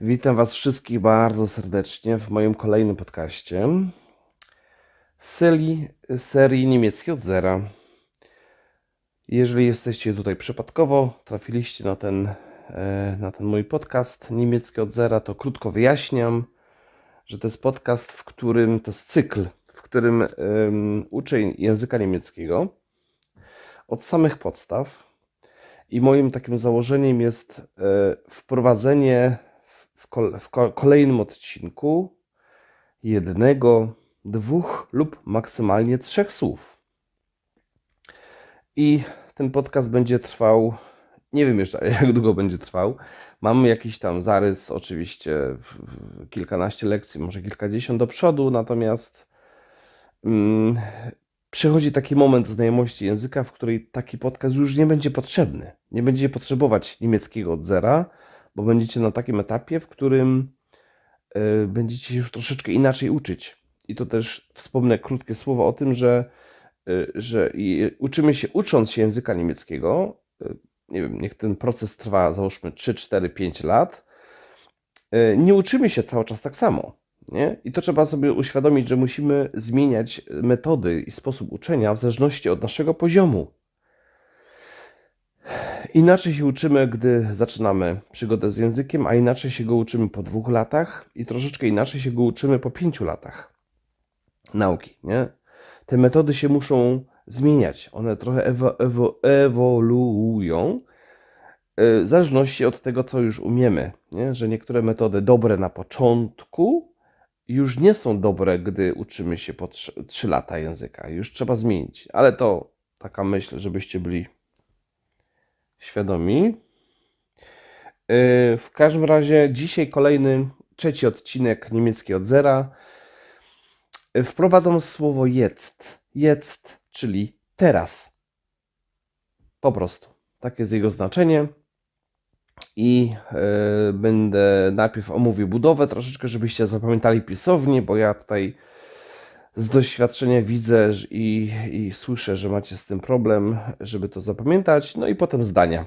Witam Was wszystkich bardzo serdecznie w moim kolejnym podcaście z serii, serii niemieckiej od zera. Jeżeli jesteście tutaj przypadkowo, trafiliście na ten, e, na ten mój podcast niemiecki od zera, to krótko wyjaśniam, że to jest podcast, w którym to jest cykl, w którym um, uczę języka niemieckiego od samych podstaw. I moim takim założeniem jest e, wprowadzenie w, w kolejnym odcinku jednego, dwóch lub maksymalnie trzech słów. I ten podcast będzie trwał, nie wiem jeszcze jak długo będzie trwał. Mam jakiś tam zarys, oczywiście, kilkanaście lekcji, może kilkadziesiąt do przodu, natomiast mm, przychodzi taki moment znajomości języka, w której taki podcast już nie będzie potrzebny. Nie będziecie potrzebować niemieckiego od zera, bo będziecie na takim etapie, w którym y, będziecie się już troszeczkę inaczej uczyć. I to też wspomnę krótkie słowo o tym, że, y, że uczymy się, ucząc się języka niemieckiego, y, nie wiem, niech ten proces trwa załóżmy 3, 4, 5 lat, nie uczymy się cały czas tak samo. Nie? I to trzeba sobie uświadomić, że musimy zmieniać metody i sposób uczenia w zależności od naszego poziomu. Inaczej się uczymy, gdy zaczynamy przygodę z językiem, a inaczej się go uczymy po dwóch latach i troszeczkę inaczej się go uczymy po pięciu latach nauki. Nie? Te metody się muszą zmieniać. One trochę ewo, ewo, ewoluują e, w zależności od tego, co już umiemy. Nie? Że niektóre metody dobre na początku już nie są dobre, gdy uczymy się po 3, 3 lata języka. Już trzeba zmienić. Ale to taka myśl, żebyście byli świadomi. Y, w każdym razie dzisiaj kolejny, trzeci odcinek niemiecki od zera. Y, wprowadzam słowo jetzt. Jetzt, czyli teraz. Po prostu. Takie jest jego znaczenie. I yy, będę najpierw omówił budowę troszeczkę, żebyście zapamiętali pisownie, bo ja tutaj z doświadczenia widzę i, i słyszę, że macie z tym problem, żeby to zapamiętać. No i potem zdania.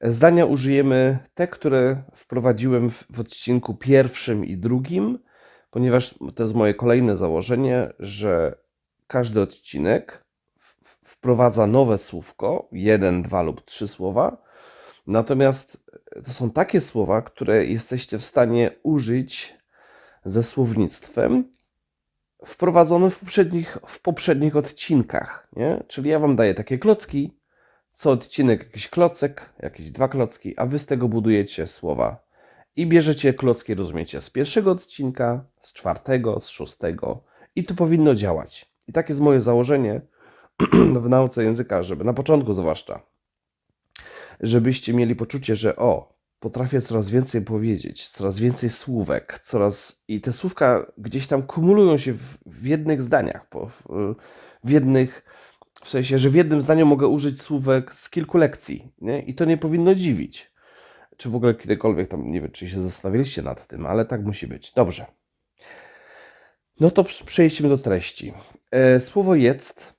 Zdania użyjemy te, które wprowadziłem w, w odcinku pierwszym i drugim, ponieważ to jest moje kolejne założenie, że każdy odcinek wprowadza nowe słówko, jeden, dwa lub trzy słowa. Natomiast to są takie słowa, które jesteście w stanie użyć ze słownictwem, wprowadzone w poprzednich, w poprzednich odcinkach. Nie? Czyli ja Wam daję takie klocki, co odcinek jakiś klocek, jakieś dwa klocki, a Wy z tego budujecie słowa. I bierzecie klocki, rozumiecie, z pierwszego odcinka, z czwartego, z szóstego i to powinno działać. I tak jest moje założenie w nauce języka, żeby na początku zwłaszcza, żebyście mieli poczucie, że o, potrafię coraz więcej powiedzieć, coraz więcej słówek, coraz i te słówka gdzieś tam kumulują się w, w jednych zdaniach, w, w jednych, w sensie, że w jednym zdaniu mogę użyć słówek z kilku lekcji, nie? I to nie powinno dziwić. Czy w ogóle kiedykolwiek tam, nie wiem, czy się zastanawialiście nad tym, ale tak musi być. Dobrze. No to przejdźmy do treści. E, słowo jest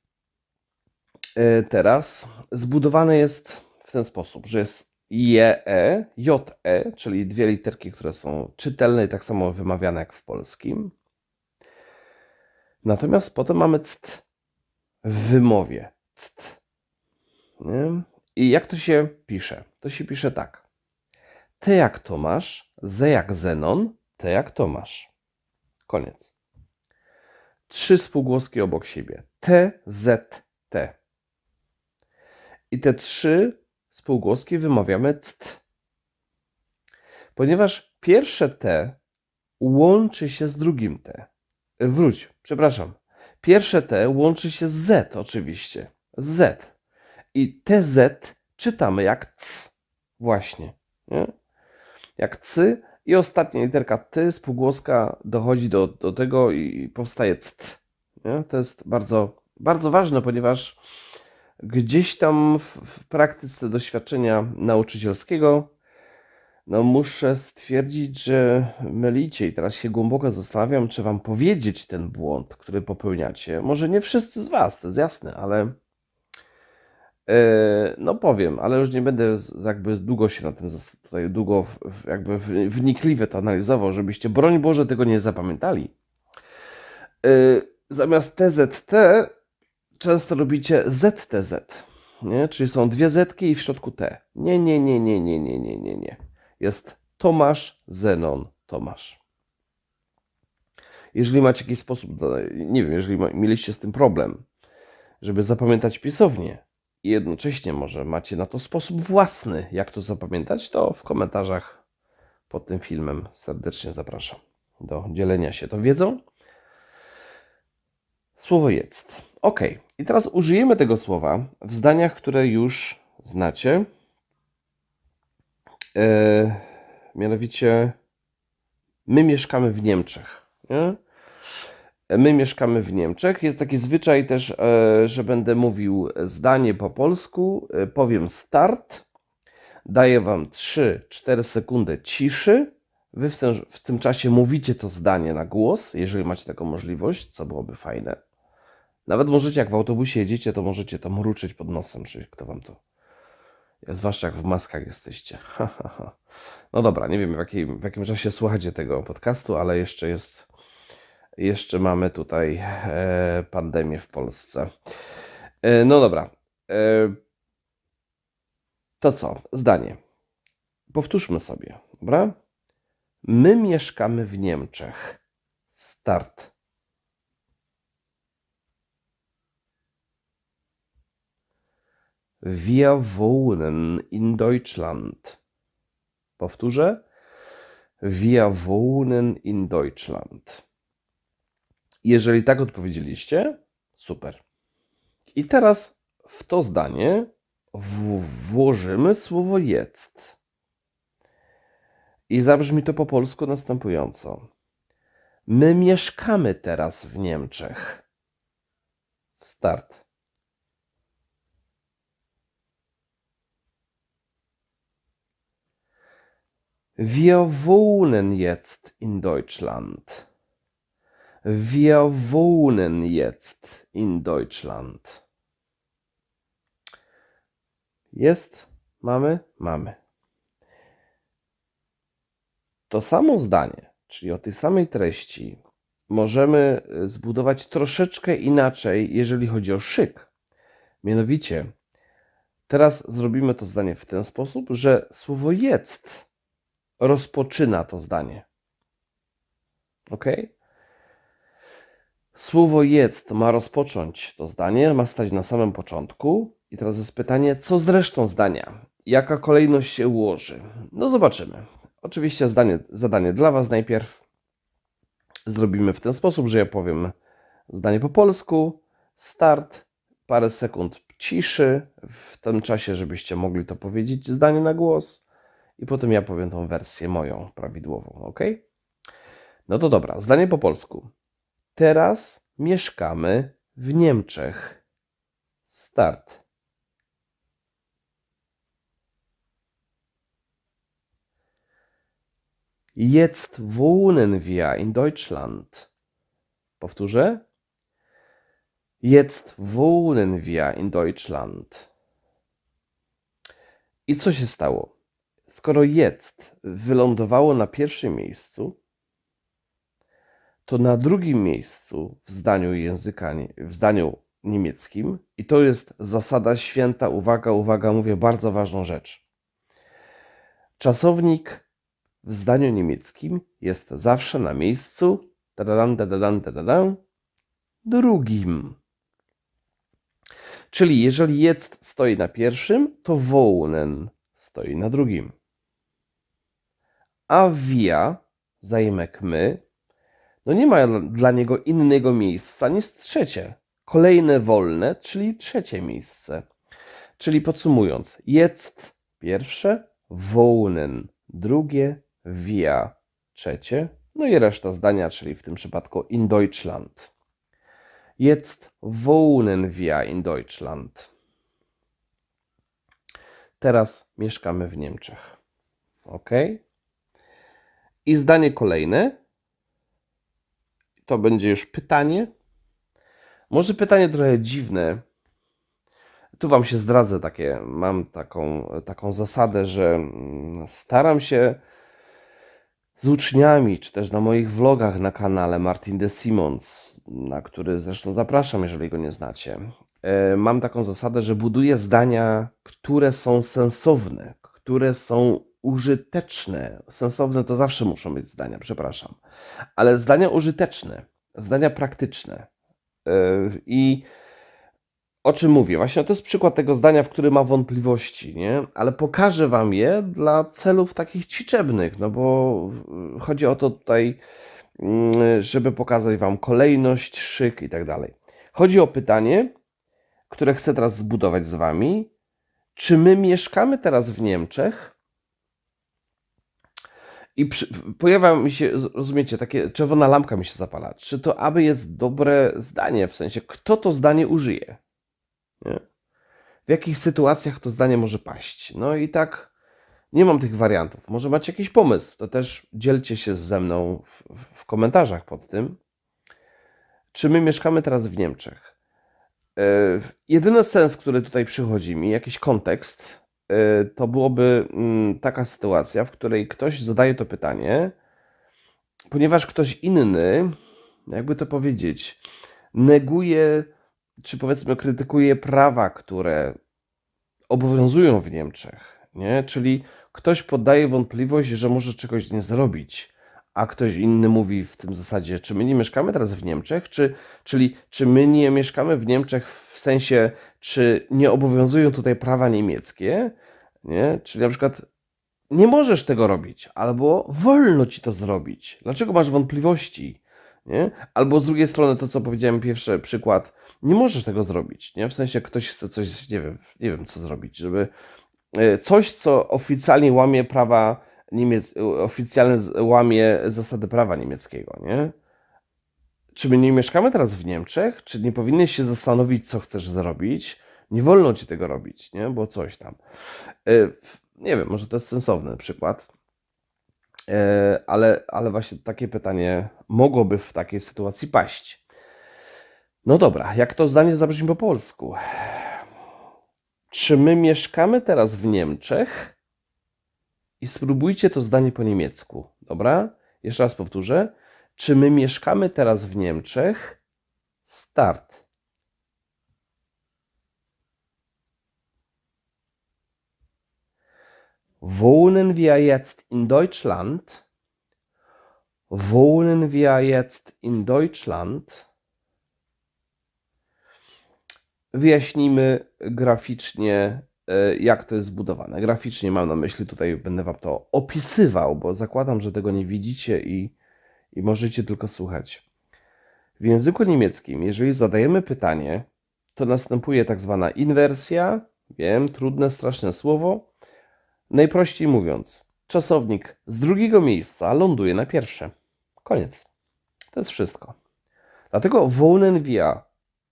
e, teraz zbudowane jest w ten sposób, że jest JE, JE, czyli dwie literki, które są czytelne i tak samo wymawiane jak w polskim. Natomiast potem mamy ct w wymowie. Ct. Nie? I jak to się pisze? To się pisze tak. T jak Tomasz, Z jak Zenon, T jak Tomasz. Koniec. Trzy spółgłoski obok siebie. T, Z, T. I te trzy spółgłoski wymawiamy ct. Ponieważ pierwsze T łączy się z drugim T. Wróć, przepraszam. Pierwsze T łączy się z Z oczywiście. Z. I TZ czytamy jak C. Właśnie. Nie? Jak C i ostatnia literka T, spółgłoska dochodzi do, do tego i powstaje ct. Nie? To jest bardzo, bardzo ważne, ponieważ gdzieś tam w, w praktyce doświadczenia nauczycielskiego no muszę stwierdzić, że mylicie i teraz się głęboko zastanawiam, czy wam powiedzieć ten błąd, który popełniacie. Może nie wszyscy z was, to jest jasne, ale E, no powiem, ale już nie będę jakby długo się na tym tutaj długo jakby wnikliwie to analizował, żebyście broń Boże tego nie zapamiętali. E, zamiast TZT często robicie ZTZ, nie? czyli są dwie Zetki i w środku T. Nie, nie, nie, nie, nie, nie, nie, nie, nie. Jest Tomasz, Zenon, Tomasz. Jeżeli macie jakiś sposób, nie wiem, jeżeli mieliście z tym problem, żeby zapamiętać pisownię i jednocześnie może macie na to sposób własny, jak to zapamiętać, to w komentarzach pod tym filmem serdecznie zapraszam do dzielenia się tą wiedzą. Słowo jest. Ok, i teraz użyjemy tego słowa w zdaniach, które już znacie. E, mianowicie, my mieszkamy w Niemczech. Nie? My mieszkamy w Niemczech. Jest taki zwyczaj też, e, że będę mówił zdanie po polsku. E, powiem start. Daję Wam 3-4 sekundy ciszy. Wy w tym, w tym czasie mówicie to zdanie na głos, jeżeli macie taką możliwość, co byłoby fajne. Nawet możecie, jak w autobusie jedziecie, to możecie to mruczyć pod nosem, czy kto Wam to. Zwłaszcza jak w maskach jesteście. no dobra, nie wiem w jakim, w jakim czasie słuchacie tego podcastu, ale jeszcze jest jeszcze mamy tutaj e, pandemię w Polsce. E, no dobra. E, to co? Zdanie. Powtórzmy sobie, dobra? My mieszkamy w Niemczech. Start. Wir wohnen in Deutschland. Powtórzę. Wir wohnen in Deutschland. Jeżeli tak odpowiedzieliście, super. I teraz w to zdanie włożymy słowo jest. I zabrzmi to po polsku następująco. My mieszkamy teraz w Niemczech. Start. Wir wohnen jetzt in Deutschland. Wir wohnen jetzt in Deutschland. Jest, mamy, mamy. To samo zdanie, czyli o tej samej treści, możemy zbudować troszeczkę inaczej, jeżeli chodzi o szyk. Mianowicie, teraz zrobimy to zdanie w ten sposób, że słowo jest rozpoczyna to zdanie. Ok? Słowo jest ma rozpocząć to zdanie, ma stać na samym początku. I teraz jest pytanie, co z resztą zdania? Jaka kolejność się ułoży? No zobaczymy. Oczywiście zdanie, zadanie dla Was najpierw zrobimy w ten sposób, że ja powiem zdanie po polsku, start, parę sekund ciszy w tym czasie, żebyście mogli to powiedzieć zdanie na głos i potem ja powiem tą wersję moją prawidłową, ok? No to dobra, zdanie po polsku. Teraz mieszkamy w Niemczech. Start. Jetzt wohnen wir in Deutschland. Powtórzę. Jetzt wohnen wir in Deutschland. I co się stało? Skoro jetzt wylądowało na pierwszym miejscu, to na drugim miejscu w zdaniu języka, w zdaniu niemieckim, i to jest zasada święta, uwaga, uwaga, mówię bardzo ważną rzecz. Czasownik w zdaniu niemieckim jest zawsze na miejscu tadadam, tadadam, tadadam, drugim. Czyli jeżeli jest stoi na pierwszym, to wohnen stoi na drugim. A wir, zajmek my, no nie ma dla niego innego miejsca niż trzecie. Kolejne wolne, czyli trzecie miejsce. Czyli podsumując, jest pierwsze, wohnen drugie, wir trzecie, no i reszta zdania, czyli w tym przypadku in Deutschland. Jetzt wohnen wir in Deutschland. Teraz mieszkamy w Niemczech. Ok? I zdanie kolejne to będzie już pytanie. Może pytanie trochę dziwne. tu Wam się zdradzę takie, mam taką, taką zasadę, że mm, staram się z uczniami, czy też na moich vlogach na kanale Martin de Simons, na który zresztą zapraszam, jeżeli go nie znacie. E, mam taką zasadę, że buduję zdania, które są sensowne, które są użyteczne. Sensowne to zawsze muszą być zdania, przepraszam, ale zdania użyteczne, zdania praktyczne. E, I o czym mówię? Właśnie to jest przykład tego zdania, w którym ma wątpliwości, nie? Ale pokażę Wam je dla celów takich ćwiczebnych, no bo chodzi o to tutaj, mm, żeby pokazać Wam kolejność, szyk i tak dalej. Chodzi o pytanie, które chcę teraz zbudować z Wami. Czy my mieszkamy teraz w Niemczech? I przy, pojawia mi się, rozumiecie, takie czerwona lampka mi się zapala. Czy to aby jest dobre zdanie, w sensie kto to zdanie użyje? Nie? W jakich sytuacjach to zdanie może paść? No i tak nie mam tych wariantów. Może macie jakiś pomysł, to też dzielcie się ze mną w, w komentarzach pod tym. Czy my mieszkamy teraz w Niemczech? Yy, jedyny sens, który tutaj przychodzi mi, jakiś kontekst, to byłoby yy, taka sytuacja, w której ktoś zadaje to pytanie, ponieważ ktoś inny, jakby to powiedzieć, neguje czy powiedzmy krytykuje prawa, które obowiązują w Niemczech, nie? Czyli ktoś poddaje wątpliwość, że może czegoś nie zrobić, a ktoś inny mówi w tym zasadzie, czy my nie mieszkamy teraz w Niemczech, czy, czyli czy my nie mieszkamy w Niemczech w sensie, czy nie obowiązują tutaj prawa niemieckie, nie? Czyli na przykład nie możesz tego robić, albo wolno ci to zrobić. Dlaczego masz wątpliwości? Nie? Albo z drugiej strony to, co powiedziałem pierwszy przykład, nie możesz tego zrobić, nie? W sensie ktoś chce coś, nie wiem, nie wiem co zrobić, żeby e, coś, co oficjalnie łamie prawa niemieckie, oficjalnie łamie zasady prawa niemieckiego, nie? Czy my nie mieszkamy teraz w Niemczech? Czy nie powinieneś się zastanowić, co chcesz zrobić? Nie wolno ci tego robić, nie? Bo coś tam. E, nie wiem, może to jest sensowny przykład, e, ale, ale właśnie takie pytanie mogłoby w takiej sytuacji paść. No dobra, jak to zdanie zabrzmi po polsku? Czy my mieszkamy teraz w Niemczech? I spróbujcie to zdanie po niemiecku. Dobra? Jeszcze raz powtórzę. Czy my mieszkamy teraz w Niemczech? Start. Wohnen wir jetzt in Deutschland? Wohnen wir jetzt in Deutschland? wyjaśnimy graficznie, e, jak to jest zbudowane. Graficznie mam na myśli, tutaj będę Wam to opisywał, bo zakładam, że tego nie widzicie i, i możecie tylko słuchać. W języku niemieckim, jeżeli zadajemy pytanie, to następuje tak zwana inwersja. Wiem, trudne, straszne słowo. Najprościej mówiąc, czasownik z drugiego miejsca ląduje na pierwsze. Koniec. To jest wszystko. Dlatego wohnen wir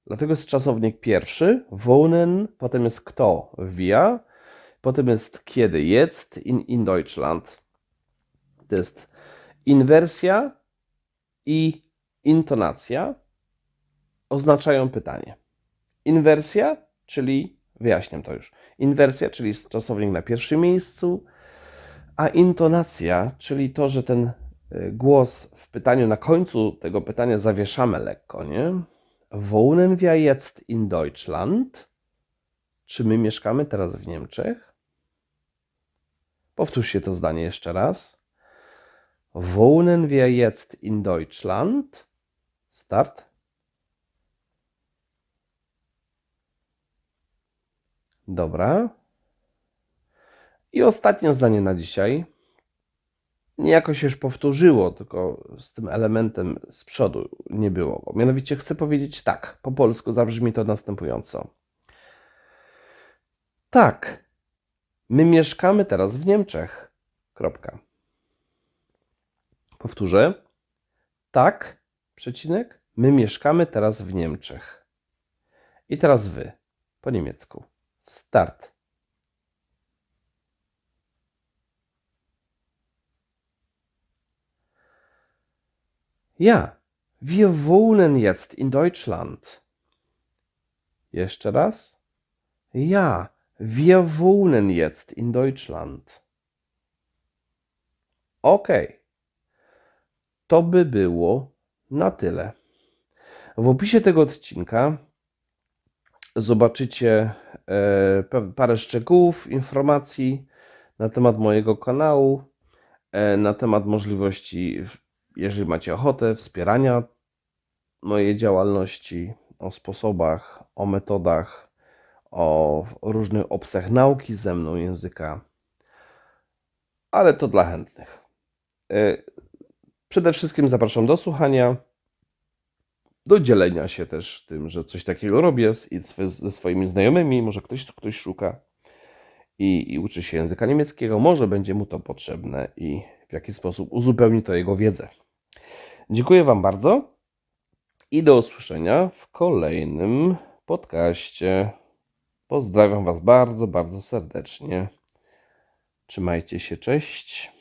Dlatego jest czasownik pierwszy, wohnen, potem jest kto, wir, potem jest kiedy, jetzt, in, in Deutschland. To jest inwersja i intonacja oznaczają pytanie. Inwersja, czyli, wyjaśniam to już, inwersja, czyli czasownik na pierwszym miejscu, a intonacja, czyli to, że ten y, głos w pytaniu na końcu tego pytania zawieszamy lekko, nie? Wohnen wir jetzt in Deutschland? Czy my mieszkamy teraz w Niemczech? Powtórzcie to zdanie jeszcze raz. Wohnen wir jetzt in Deutschland? Start. Dobra. I ostatnie zdanie na dzisiaj niejako się już powtórzyło, tylko z tym elementem z przodu nie było. Mianowicie chcę powiedzieć tak, po polsku zabrzmi to następująco. Tak, my mieszkamy teraz w Niemczech. Kropka. Powtórzę. Tak, przecinek, my mieszkamy teraz w Niemczech. I teraz wy, po niemiecku. Start. Ja, wir wohnen jetzt in Deutschland. Jeszcze raz. Ja, wir wohnen jetzt in Deutschland. Okej. To by było na tyle. W opisie tego odcinka zobaczycie e, parę szczegółów, informacji na temat mojego kanału, e, na temat możliwości, jeżeli macie ochotę, wspierania mojej działalności, o sposobach, o metodach, o różnych obcach nauki ze mną języka, ale to dla chętnych. Przede wszystkim zapraszam do słuchania, do dzielenia się też tym, że coś takiego robię z, ze swoimi znajomymi. Może ktoś, ktoś szuka i, i uczy się języka niemieckiego, może będzie mu to potrzebne i w jaki sposób uzupełni to jego wiedzę. Dziękuję Wam bardzo i do usłyszenia w kolejnym podcaście. Pozdrawiam Was bardzo, bardzo serdecznie. Trzymajcie się, cześć.